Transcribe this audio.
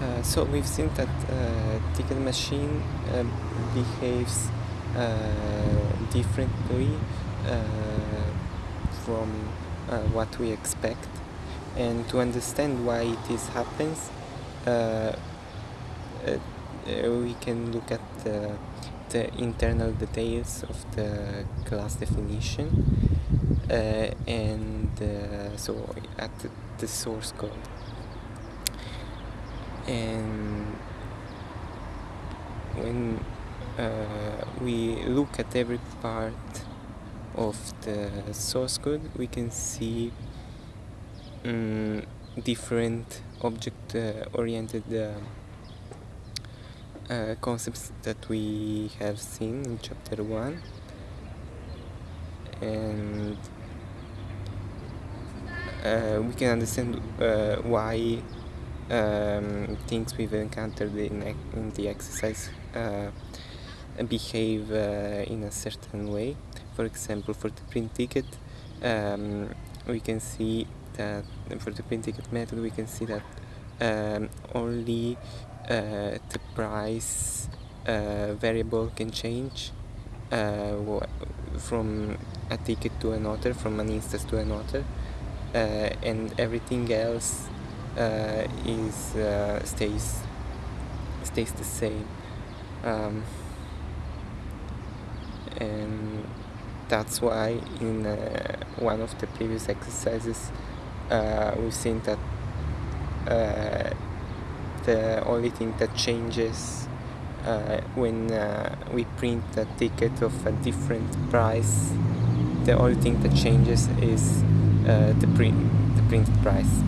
Uh, so we've seen that uh, ticket machine uh, behaves differently uh, from uh, what we expect. And to understand why it is happens we can look at the, the, internal details of the class definition and so at the source code and when uh, we look at every part of the source code we can see um, different object uh, oriented uh, uh, concepts that we have seen in chapter 1 and uh, we can understand uh, why um, things we've encountered in, in the exercise uh, behave uh, in a certain way. For example, for the print ticket, um, we can see that for the print ticket method, we can see that um, only uh, the price uh, variable can change from a ticket to another, from an instance to another, uh, and everything else is uh, stays stays the same. Um, and that's why in uh, one of the previous exercises uh, we've seen that uh, the only thing that changes uh, when we print a ticket of a different price the only thing that changes is the print the print price